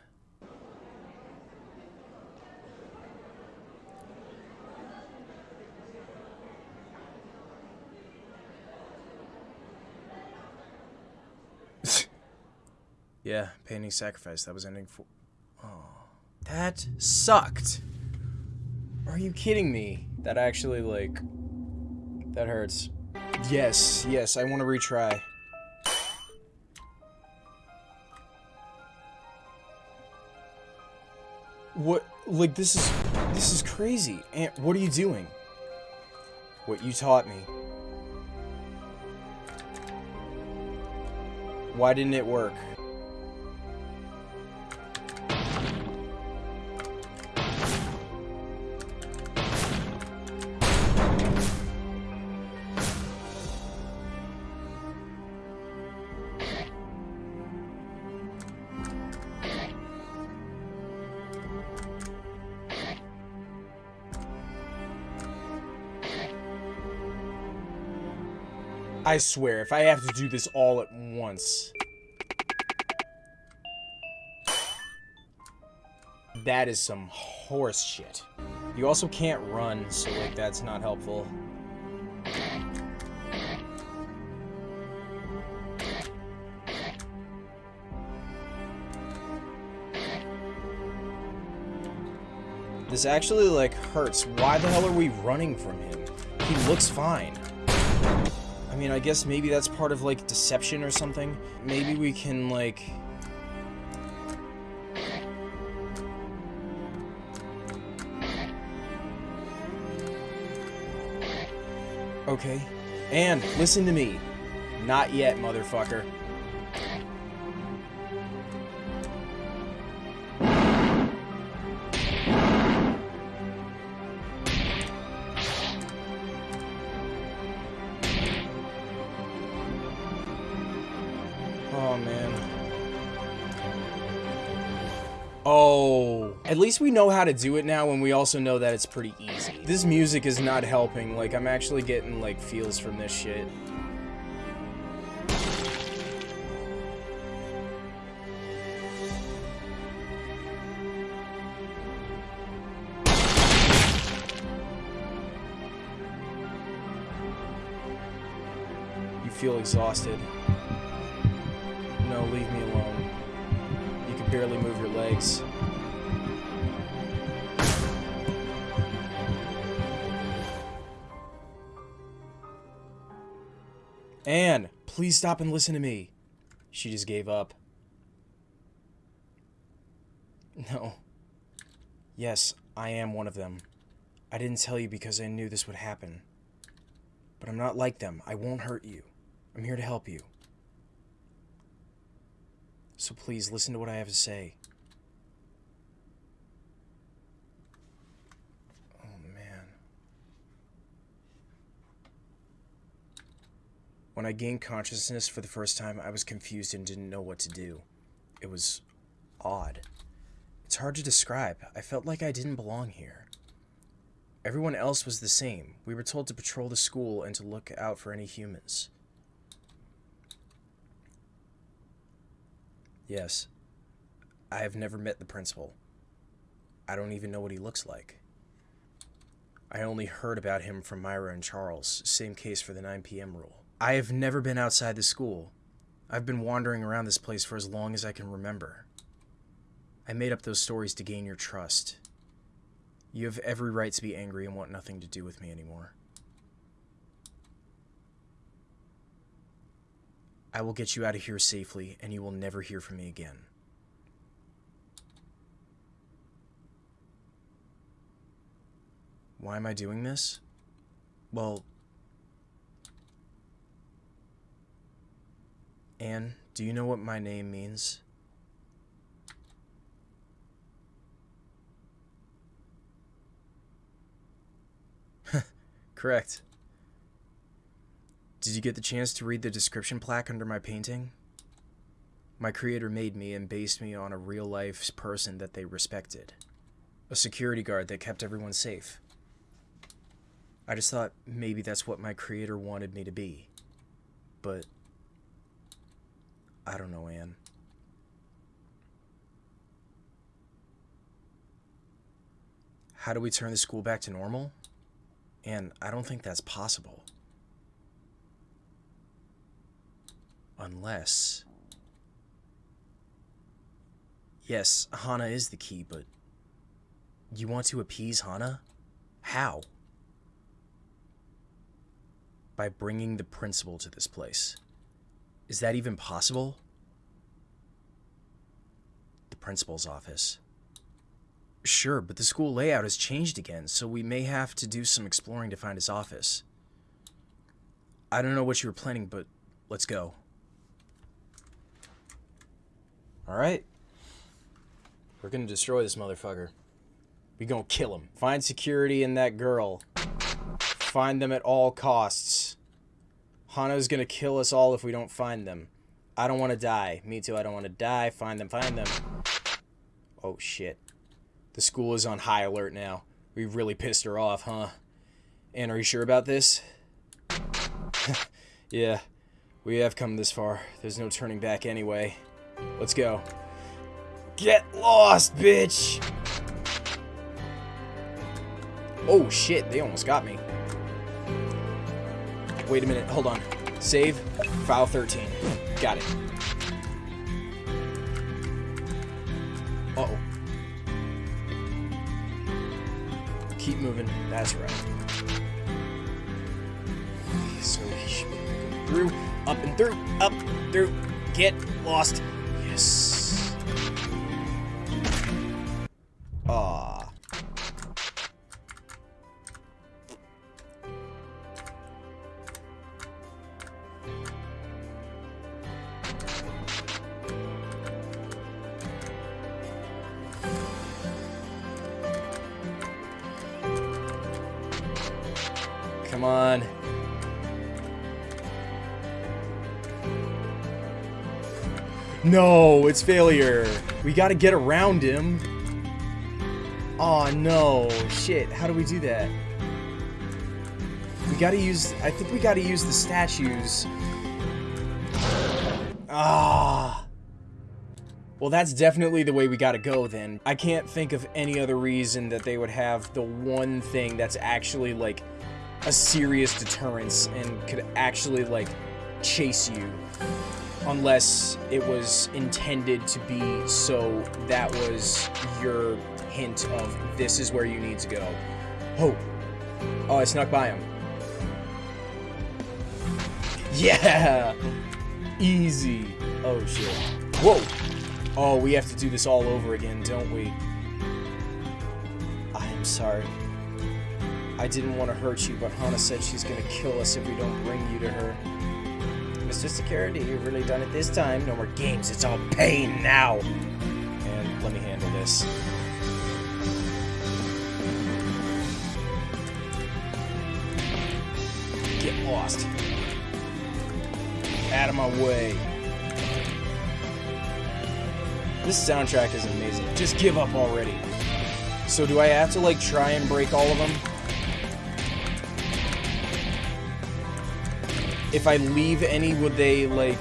Yeah, painting sacrifice. That was ending for. Oh, that sucked. Are you kidding me? That actually like. That hurts. Yes, yes. I want to retry. What? Like this is this is crazy. And what are you doing? What you taught me. Why didn't it work? I swear, if I have to do this all at once. That is some horse shit. You also can't run, so like that's not helpful. This actually like hurts. Why the hell are we running from him? He looks fine. I mean, I guess maybe that's part of like deception or something. Maybe we can like Okay. And listen to me. Not yet, motherfucker. At least we know how to do it now and we also know that it's pretty easy. This music is not helping. Like, I'm actually getting, like, feels from this shit. You feel exhausted. No, leave me alone. You can barely move your legs. Please stop and listen to me. She just gave up. No. Yes, I am one of them. I didn't tell you because I knew this would happen. But I'm not like them. I won't hurt you. I'm here to help you. So please listen to what I have to say. When I gained consciousness for the first time, I was confused and didn't know what to do. It was odd. It's hard to describe. I felt like I didn't belong here. Everyone else was the same. We were told to patrol the school and to look out for any humans. Yes. I have never met the principal. I don't even know what he looks like. I only heard about him from Myra and Charles, same case for the 9 p.m. rule. I have never been outside the school. I've been wandering around this place for as long as I can remember. I made up those stories to gain your trust. You have every right to be angry and want nothing to do with me anymore. I will get you out of here safely, and you will never hear from me again. Why am I doing this? Well, Anne, do you know what my name means? Correct. Did you get the chance to read the description plaque under my painting? My creator made me and based me on a real life person that they respected. A security guard that kept everyone safe. I just thought maybe that's what my creator wanted me to be. But I don't know, Anne. How do we turn the school back to normal? And I don't think that's possible. Unless. Yes, Hana is the key, but you want to appease Hana? How? By bringing the principal to this place. Is that even possible? The principal's office. Sure, but the school layout has changed again, so we may have to do some exploring to find his office. I don't know what you were planning, but let's go. Alright. We're gonna destroy this motherfucker. We gonna kill him. Find security and that girl. Find them at all costs. Hana's gonna kill us all if we don't find them. I don't want to die. Me too, I don't want to die. Find them, find them. Oh, shit. The school is on high alert now. We really pissed her off, huh? And are you sure about this? yeah, we have come this far. There's no turning back anyway. Let's go. Get lost, bitch! Oh shit, they almost got me. Wait a minute, hold on. Save, file 13. Got it. Uh oh Keep moving, that's right. So he should be through, up and through, up, through, get lost. No, it's failure. We gotta get around him. Oh no, shit. How do we do that? We gotta use. I think we gotta use the statues. Ah. Well, that's definitely the way we gotta go then. I can't think of any other reason that they would have the one thing that's actually like a serious deterrence and could actually like chase you unless it was intended to be so that was your hint of this is where you need to go. Oh. Oh, I snuck by him. Yeah! Easy. Oh, shit. Whoa! Oh, we have to do this all over again, don't we? I am sorry. I didn't want to hurt you, but Hana said she's gonna kill us if we don't bring you to her. Mr. Security, you've really done it this time. No more games, it's all pain now! And let me handle this. Get lost. Out of my way. This soundtrack is amazing. Just give up already. So do I have to, like, try and break all of them? If I leave any, would they, like...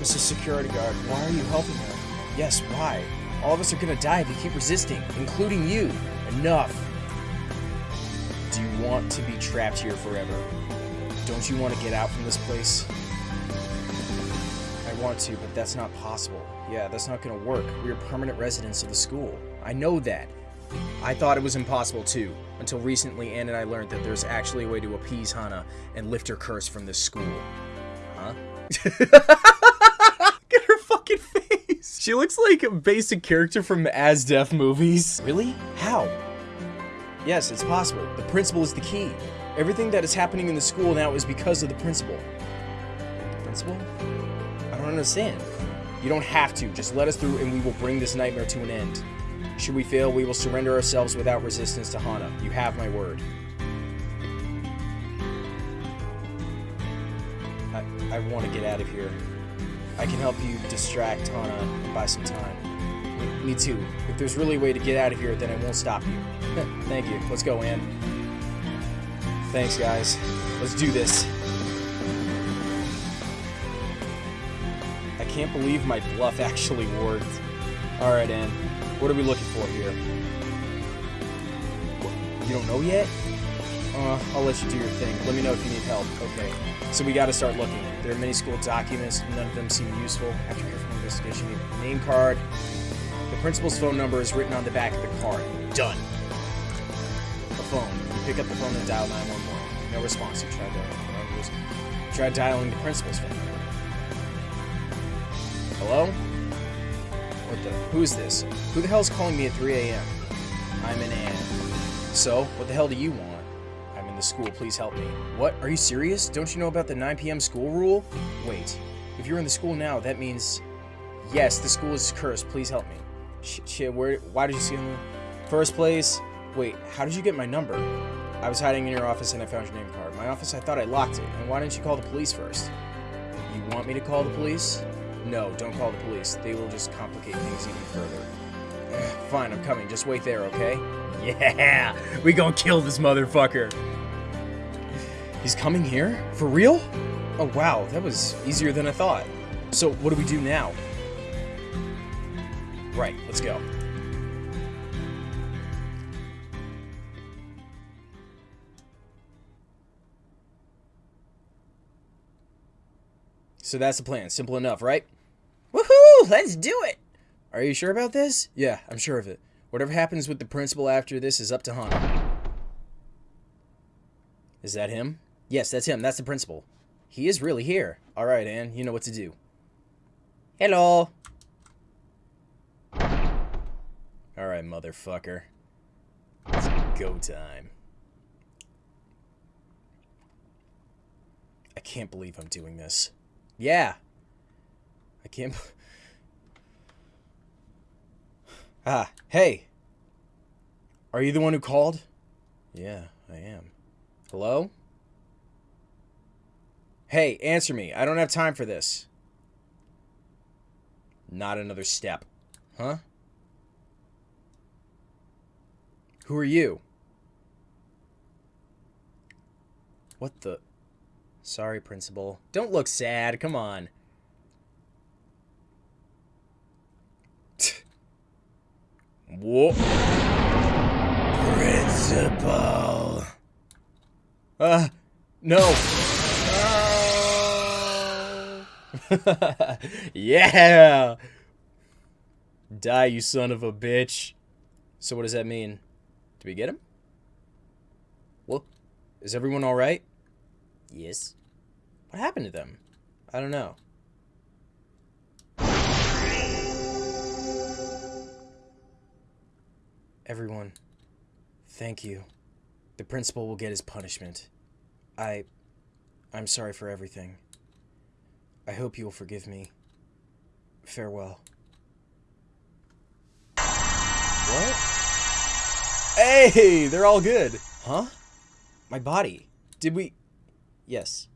Mr. Security Guard, why are you helping her? Yes, why? All of us are gonna die if you keep resisting, including you. Enough. Do you want to be trapped here forever? Don't you want to get out from this place? I want to, but that's not possible. Yeah, that's not gonna work. We're permanent residents of the school. I know that. I thought it was impossible too, until recently Anne and I learned that there's actually a way to appease Hana and lift her curse from this school. Huh? Look at her fucking face! She looks like a basic character from Asdef movies. Really? How? Yes, it's possible. The principal is the key. Everything that is happening in the school now is because of the principal. The principal? I don't understand. You don't have to. Just let us through and we will bring this nightmare to an end. Should we fail, we will surrender ourselves without resistance to Hana. You have my word. I, I want to get out of here. I can help you distract Hana and buy some time. Me, too. If there's really a way to get out of here, then I won't stop you. Thank you. Let's go, Anne. Thanks, guys. Let's do this. I can't believe my bluff actually worked. Alright, Anne. What are we looking for here? You don't know yet? Uh, I'll let you do your thing. Let me know if you need help. Okay. So we gotta start looking. There are many school documents. None of them seem useful. After from investigation. Name card. The principal's phone number is written on the back of the card. Done. The phone. You pick up the phone and dial 911. No response. You try dialing. Try dialing the principal's phone. Hello? What the? Who is this? Who the hell's calling me at 3 a.m.? I'm an Anne. So, what the hell do you want? I'm in the school, please help me. What? Are you serious? Don't you know about the 9 p.m. school rule? Wait, if you're in the school now, that means... Yes, the school is cursed, please help me. Shit, shit, where... Why did you see him? First place... Wait, how did you get my number? I was hiding in your office and I found your name card. My office, I thought I locked it. And why didn't you call the police first? You want me to call the police? No, don't call the police. They will just complicate things even further. Fine, I'm coming. Just wait there, okay? Yeah! We gonna kill this motherfucker! He's coming here? For real? Oh wow, that was easier than I thought. So, what do we do now? Right, let's go. So that's the plan. Simple enough, right? Woohoo! Let's do it! Are you sure about this? Yeah, I'm sure of it. Whatever happens with the principal after this is up to Hana. Is that him? Yes, that's him. That's the principal. He is really here. Alright, Anne, you know what to do. Hello! Alright, motherfucker. It's go time. I can't believe I'm doing this. Yeah. Can't. Ah, hey. Are you the one who called? Yeah, I am. Hello? Hey, answer me. I don't have time for this. Not another step. Huh? Who are you? What the? Sorry, Principal. Don't look sad. Come on. Whoa. Principal. Uh, no. No. yeah. Die, you son of a bitch. So what does that mean? Did we get him? Well, is everyone all right? Yes. What happened to them? I don't know. Everyone, thank you. The principal will get his punishment. I. I'm sorry for everything. I hope you will forgive me. Farewell. What? Hey, they're all good. Huh? My body. Did we. Yes.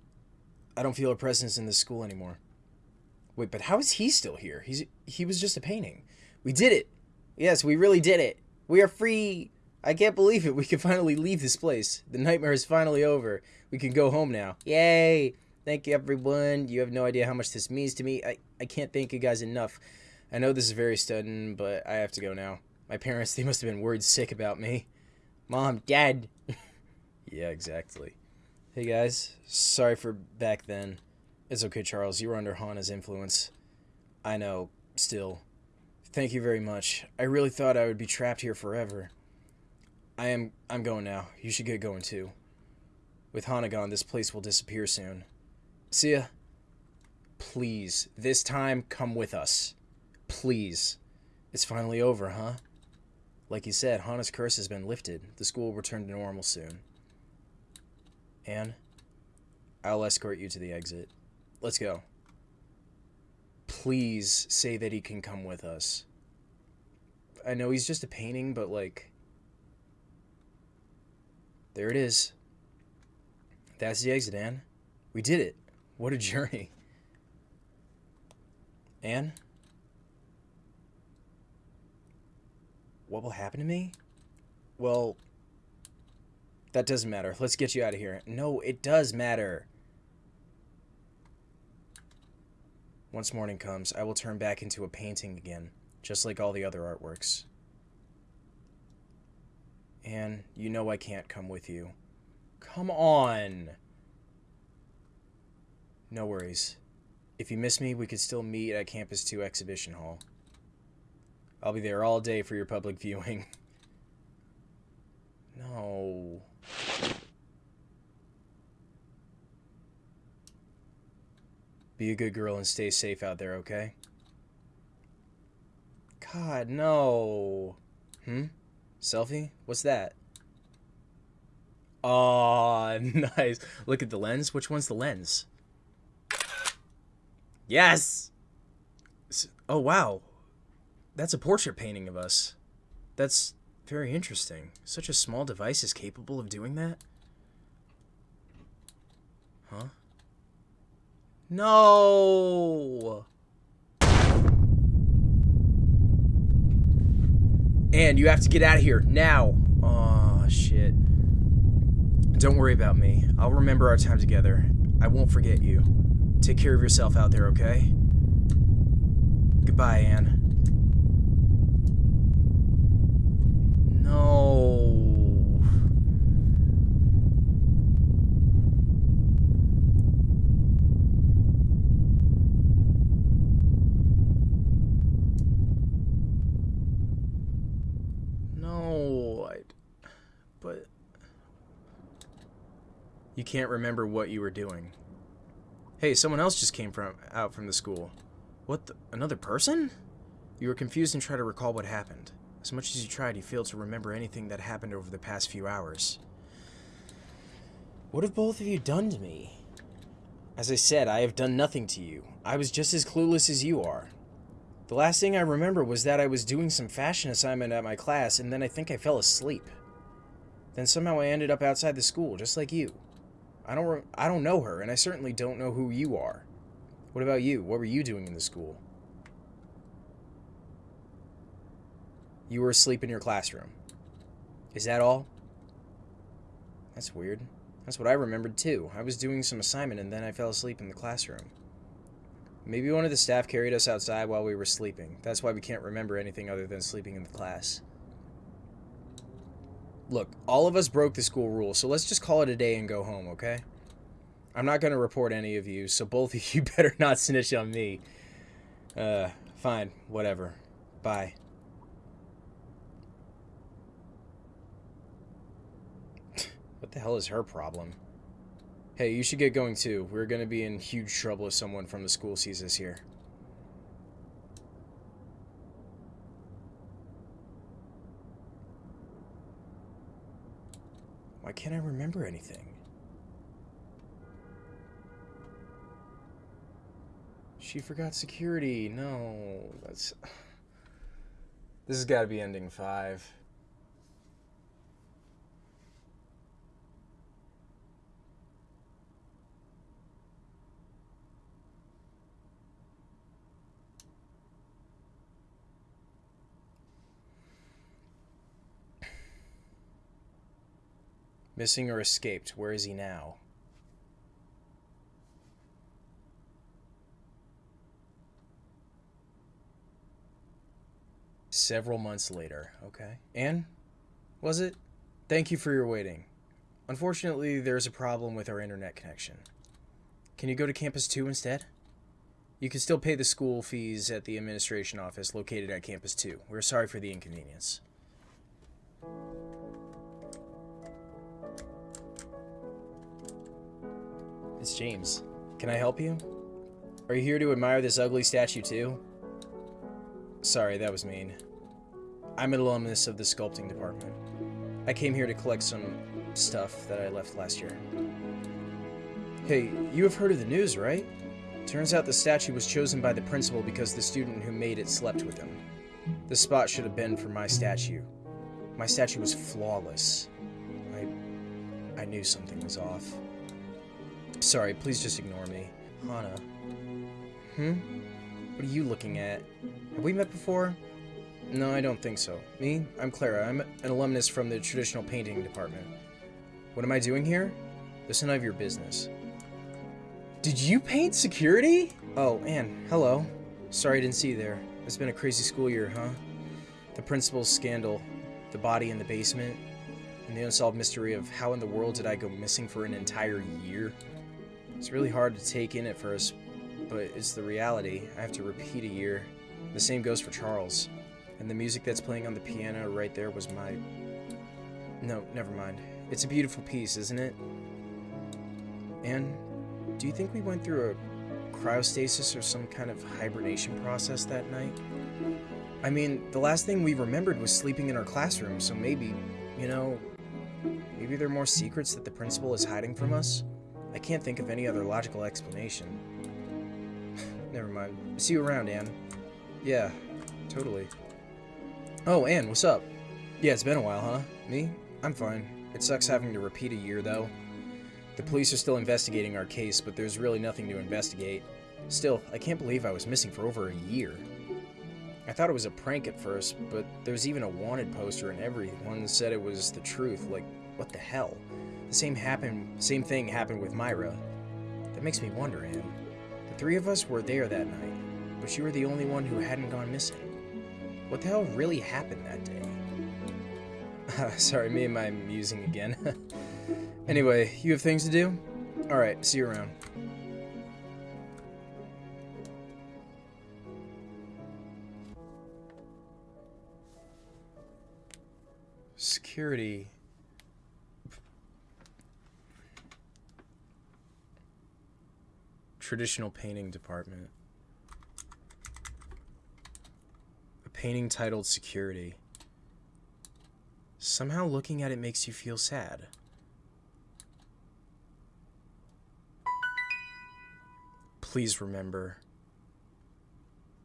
I don't feel a presence in this school anymore. Wait, but how is he still here? He's he was just a painting. We did it. Yes, we really did it. We are free. I can't believe it. We can finally leave this place. The nightmare is finally over. We can go home now. Yay! Thank you, everyone. You have no idea how much this means to me. I, I can't thank you guys enough. I know this is very sudden, but I have to go now. My parents, they must have been worried sick about me. Mom, Dad. yeah, exactly. Hey guys, sorry for back then. It's okay, Charles. You were under Hana's influence. I know, still. Thank you very much. I really thought I would be trapped here forever. I am I'm going now. You should get going too. With Hana gone, this place will disappear soon. See ya. Please, this time come with us. Please. It's finally over, huh? Like you said, Hana's curse has been lifted. The school will return to normal soon. Anne, I'll escort you to the exit. Let's go. Please say that he can come with us. I know he's just a painting, but like. There it is. That's the exit, Anne. We did it. What a journey. Anne? What will happen to me? Well, that doesn't matter. Let's get you out of here. No, it does matter. Once morning comes, I will turn back into a painting again, just like all the other artworks. Anne, you know I can't come with you. Come on! No worries. If you miss me, we could still meet at Campus 2 Exhibition Hall. I'll be there all day for your public viewing. No. Be a good girl and stay safe out there, okay? God, no. Hmm? Selfie? What's that? Oh, nice. Look at the lens. Which one's the lens? Yes! Oh, wow. That's a portrait painting of us. That's very interesting. Such a small device is capable of doing that? Huh? No! And you have to get out of here now. Oh, shit. Don't worry about me. I'll remember our time together. I won't forget you. Take care of yourself out there, okay? Goodbye, Anne. No. No, I, but you can't remember what you were doing. Hey, someone else just came from out from the school. What? The, another person? You were confused and tried to recall what happened. As much as you tried, you failed to remember anything that happened over the past few hours. What have both of you done to me? As I said, I have done nothing to you. I was just as clueless as you are. The last thing I remember was that I was doing some fashion assignment at my class, and then I think I fell asleep. Then somehow I ended up outside the school, just like you. I don't, I don't know her, and I certainly don't know who you are. What about you? What were you doing in the school? You were asleep in your classroom. Is that all? That's weird. That's what I remembered too. I was doing some assignment and then I fell asleep in the classroom. Maybe one of the staff carried us outside while we were sleeping. That's why we can't remember anything other than sleeping in the class. Look, all of us broke the school rule, so let's just call it a day and go home, okay? I'm not going to report any of you, so both of you better not snitch on me. Uh, fine, whatever. Bye. What the hell is her problem? Hey, you should get going too. We're gonna be in huge trouble if someone from the school sees us here. Why can't I remember anything? She forgot security. No, that's. This has got to be ending five. Missing or escaped. Where is he now? Several months later. Okay. Anne? Was it? Thank you for your waiting. Unfortunately, there's a problem with our internet connection. Can you go to Campus 2 instead? You can still pay the school fees at the administration office located at Campus 2. We're sorry for the inconvenience. It's James. Can I help you? Are you here to admire this ugly statue too? Sorry, that was mean. I'm an alumnus of the sculpting department. I came here to collect some stuff that I left last year. Hey, you have heard of the news, right? Turns out the statue was chosen by the principal because the student who made it slept with him. The spot should have been for my statue. My statue was flawless. I I knew something was off. Sorry, please just ignore me. Hana. Hmm? What are you looking at? Have we met before? No, I don't think so. Me? I'm Clara. I'm an alumnus from the traditional painting department. What am I doing here? That's none of your business. Did you paint security? Oh, Anne, hello. Sorry I didn't see you there. It's been a crazy school year, huh? The principal's scandal, the body in the basement, and the unsolved mystery of how in the world did I go missing for an entire year? It's really hard to take in at first, but it's the reality. I have to repeat a year. The same goes for Charles. And the music that's playing on the piano right there was my. No, never mind. It's a beautiful piece, isn't it? And do you think we went through a cryostasis or some kind of hibernation process that night? I mean, the last thing we remembered was sleeping in our classroom, so maybe, you know, maybe there are more secrets that the principal is hiding from us? I can't think of any other logical explanation. Never mind. See you around, Anne. Yeah, totally. Oh, Anne, what's up? Yeah, it's been a while, huh? Me? I'm fine. It sucks having to repeat a year, though. The police are still investigating our case, but there's really nothing to investigate. Still, I can't believe I was missing for over a year. I thought it was a prank at first, but there's even a wanted poster and everyone said it was the truth. Like, what the hell? The same happened same thing happened with Myra. That makes me wonder, Anne. The three of us were there that night, but you were the only one who hadn't gone missing. What the hell really happened that day? Sorry, me and my musing again. anyway, you have things to do? Alright, see you around. Security. Traditional painting department. A painting titled Security. Somehow looking at it makes you feel sad. Please remember.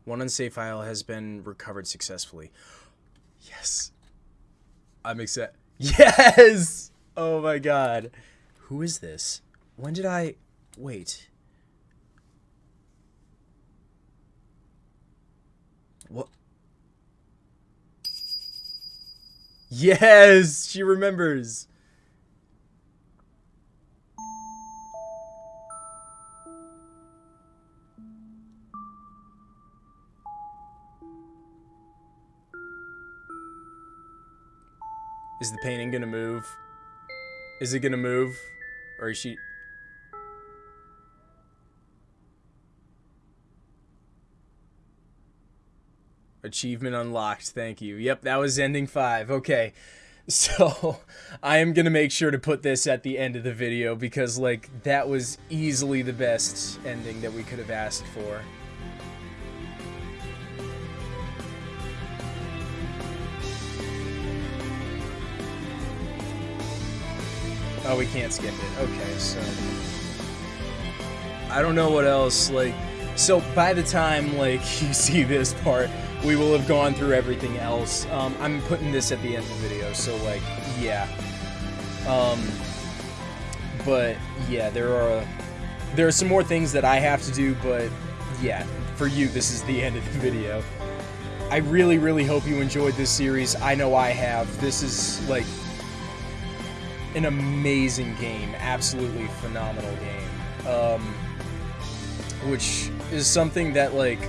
One unsafe file has been recovered successfully. Yes. I'm excited. Yes! Oh my god. Who is this? When did I. Wait. What? Yes! She remembers! Is the painting gonna move? Is it gonna move? Or is she... Achievement unlocked, thank you. Yep, that was ending five. Okay. So, I am gonna make sure to put this at the end of the video because, like, that was easily the best ending that we could have asked for. Oh, we can't skip it. Okay, so... I don't know what else, like... So, by the time, like, you see this part, we will have gone through everything else. Um, I'm putting this at the end of the video, so, like, yeah. Um, but, yeah, there are... There are some more things that I have to do, but, yeah, for you, this is the end of the video. I really, really hope you enjoyed this series. I know I have. This is, like, an amazing game, absolutely phenomenal game. Um, which is something that like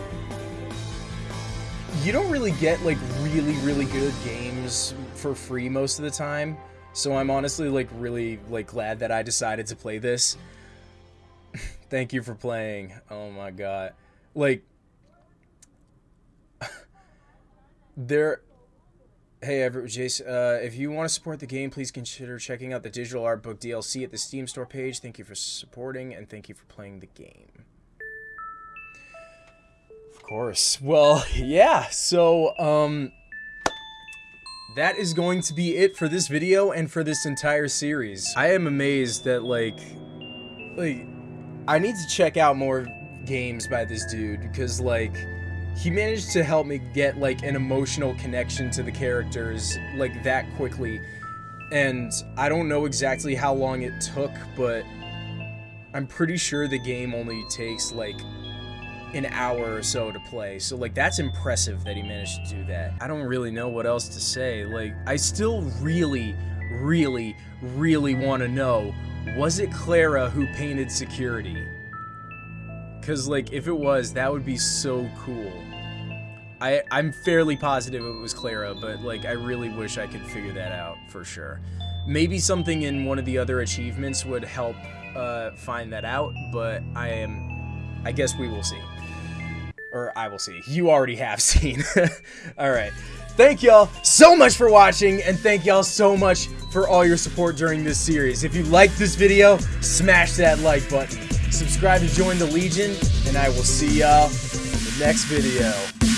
you don't really get like really really good games for free most of the time. So I'm honestly like really like glad that I decided to play this. Thank you for playing. Oh my god. Like there Hey, everyone, Jason. Uh, if you want to support the game, please consider checking out the digital art book DLC at the Steam store page. Thank you for supporting, and thank you for playing the game. Course. Well, yeah. So, um, that is going to be it for this video and for this entire series. I am amazed that, like, like, I need to check out more games by this dude, because, like, he managed to help me get like an emotional connection to the characters like that quickly and I don't know exactly how long it took but I'm pretty sure the game only takes like an hour or so to play so like that's impressive that he managed to do that I don't really know what else to say like I still really really really want to know was it Clara who painted security because, like, if it was, that would be so cool. I, I'm fairly positive it was Clara, but, like, I really wish I could figure that out for sure. Maybe something in one of the other achievements would help uh, find that out, but I am I guess we will see. Or I will see. You already have seen. all right. Thank y'all so much for watching, and thank y'all so much for all your support during this series. If you liked this video, smash that like button. Subscribe to join the Legion, and I will see y'all in the next video.